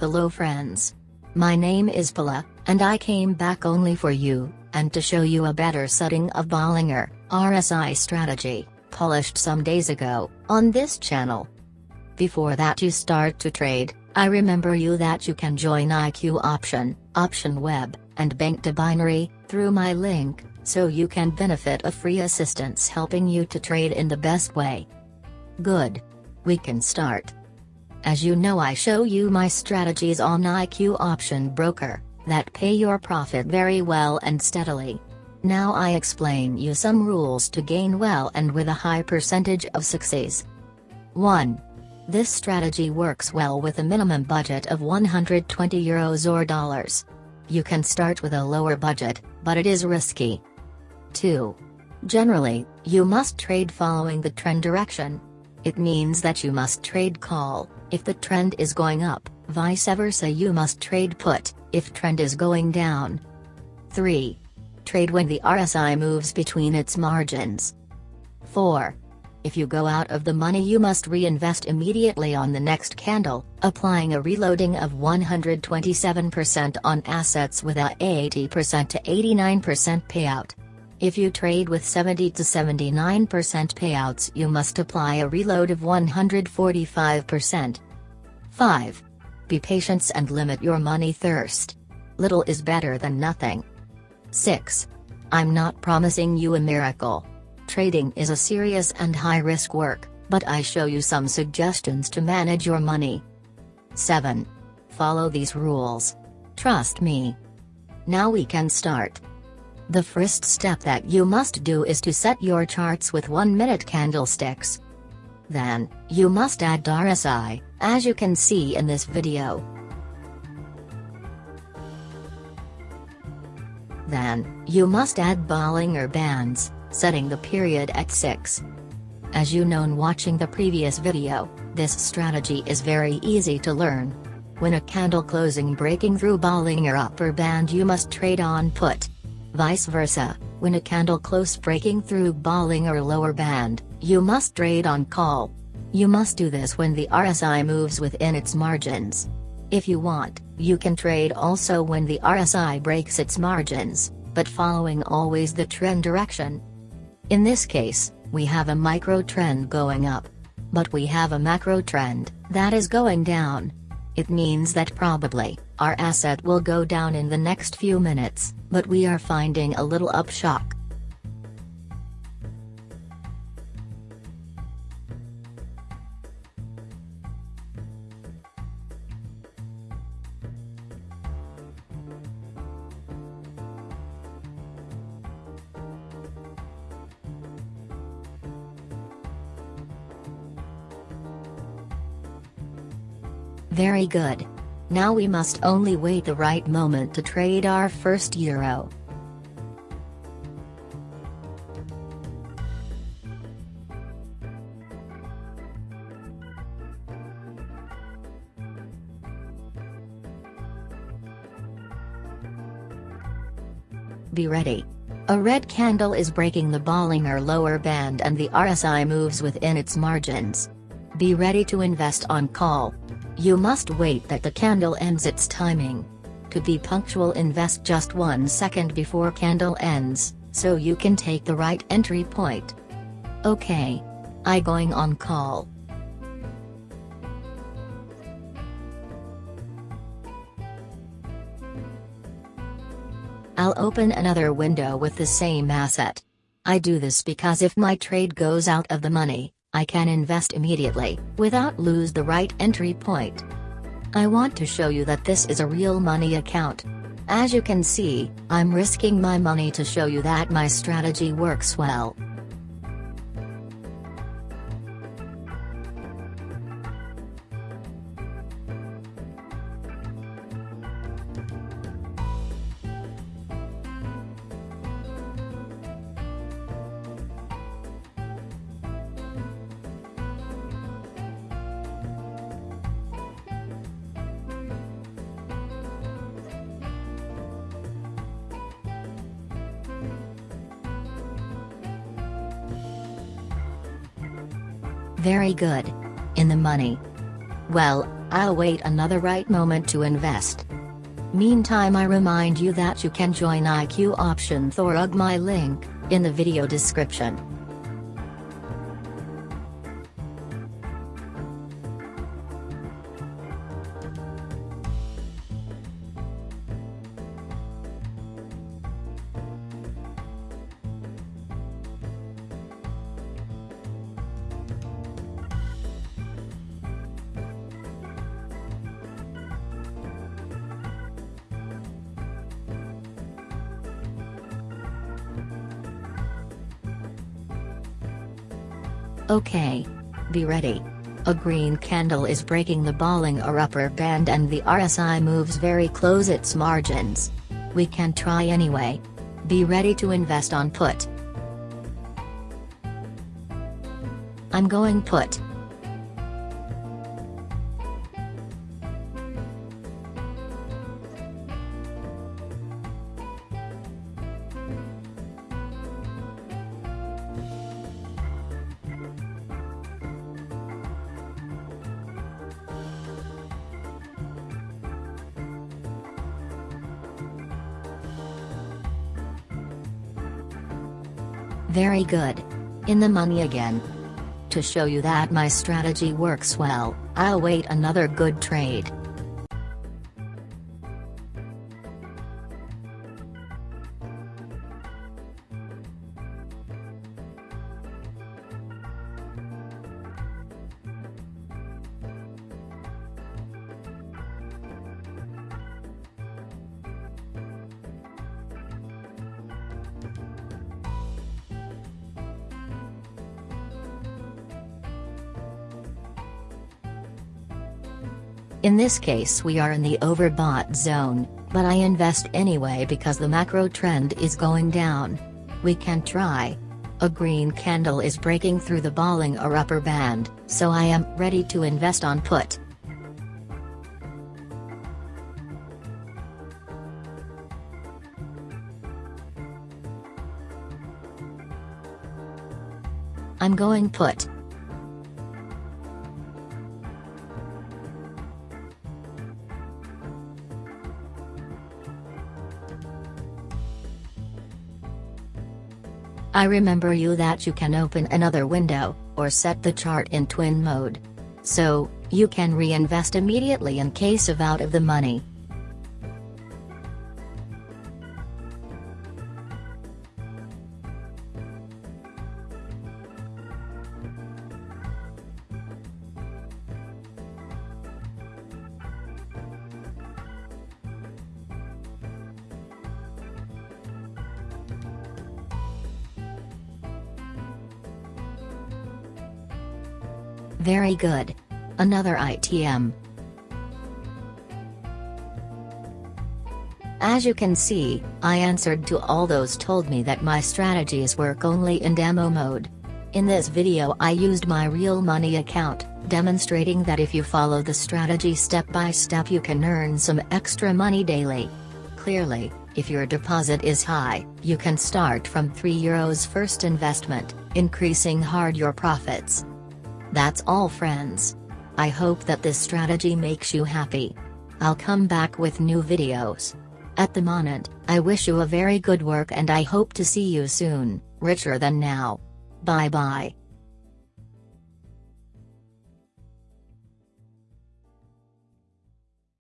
Hello friends. My name is Pala, and I came back only for you, and to show you a better setting of Bollinger, RSI strategy, polished some days ago, on this channel. Before that you start to trade, I remember you that you can join IQ Option, Option Web, and Banc de Binary, through my link, so you can benefit of free assistance helping you to trade in the best way. Good. We can start. As you know I show you my strategies on IQ Option Broker, that pay your profit very well and steadily. Now I explain you some rules to gain well and with a high percentage of success. 1. This strategy works well with a minimum budget of 120 euros or dollars. You can start with a lower budget, but it is risky. 2. Generally, you must trade following the trend direction. It means that you must trade call, if the trend is going up, vice versa you must trade put, if trend is going down. 3. Trade when the RSI moves between its margins. 4. If you go out of the money you must reinvest immediately on the next candle, applying a reloading of 127% on assets with a 80% to 89% payout. If you trade with 70 to 79% payouts you must apply a reload of 145%. 5. Be patient and limit your money thirst. Little is better than nothing. 6. I'm not promising you a miracle. Trading is a serious and high-risk work, but I show you some suggestions to manage your money. 7. Follow these rules. Trust me. Now we can start. The first step that you must do is to set your charts with 1 minute candlesticks. Then, you must add RSI, as you can see in this video. Then, you must add Bollinger Bands, setting the period at 6. As you known watching the previous video, this strategy is very easy to learn. When a candle closing breaking through Bollinger upper band you must trade on put. Vice versa, when a candle close breaking through Bollinger lower band, you must trade on call. You must do this when the RSI moves within its margins. If you want, you can trade also when the RSI breaks its margins, but following always the trend direction. In this case, we have a micro trend going up. But we have a macro trend, that is going down. It means that probably, our asset will go down in the next few minutes, but we are finding a little upshock. Very good. Now we must only wait the right moment to trade our first euro. Be ready. A red candle is breaking the Bollinger lower band and the RSI moves within its margins. Be ready to invest on call. You must wait that the candle ends its timing. To be punctual invest just one second before candle ends, so you can take the right entry point. Okay. I going on call. I'll open another window with the same asset. I do this because if my trade goes out of the money, I can invest immediately, without lose the right entry point. I want to show you that this is a real money account. As you can see, I'm risking my money to show you that my strategy works well. Very good. In the money. Well, I'll wait another right moment to invest. Meantime I remind you that you can join IQ option Thorug my link, in the video description. Okay. Be ready. A green candle is breaking the Bollinger upper band and the RSI moves very close its margins. We can try anyway. Be ready to invest on put. I'm going put. Very good. In the money again. To show you that my strategy works well, I'll wait another good trade. In this case we are in the overbought zone, but I invest anyway because the macro trend is going down. We can try. A green candle is breaking through the balling Bollinger upper band, so I am ready to invest on put. I'm going put. I remember you that you can open another window, or set the chart in twin mode. So, you can reinvest immediately in case of out of the money. Very good. Another ITM. As you can see, I answered to all those told me that my strategies work only in demo mode. In this video I used my real money account, demonstrating that if you follow the strategy step by step you can earn some extra money daily. Clearly, if your deposit is high, you can start from 3 euros first investment, increasing hard your profits. That's all friends. I hope that this strategy makes you happy. I'll come back with new videos. At the moment, I wish you a very good work and I hope to see you soon, richer than now. Bye bye.